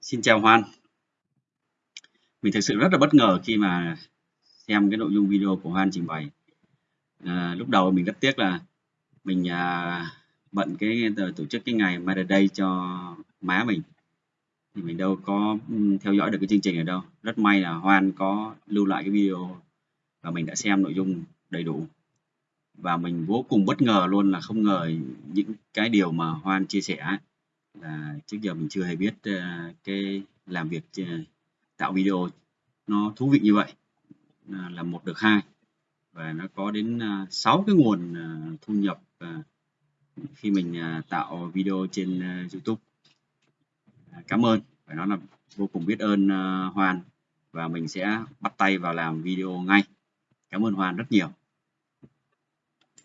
Xin chào Hoan. Mình thực sự rất là bất ngờ khi mà xem cái nội dung video của Hoan trình bày. À, lúc đầu mình rất tiếc là mình à, bận cái ờ, tổ chức cái ngày Mother Day cho má mình thì mình đâu có theo dõi được cái chương trình ở đâu. Rất may là Hoan có lưu lại cái video và mình đã xem nội dung đầy đủ và mình vô cùng bất ngờ luôn là không ngờ những cái điều mà Hoan chia sẻ là trước giờ mình chưa hề biết ờ, cái làm việc ờ, tạo video nó thú vị như vậy. Là một được hai. Và nó có đến ờ, 6 cái nguồn thu nhập khi mình tạo video trên YouTube. Cảm ơn. Phải nói là vô cùng biết ơn Hoàn. Hoan và mình sẽ bắt tay vào làm video ngay. Cảm ơn Hoan rất nhiều.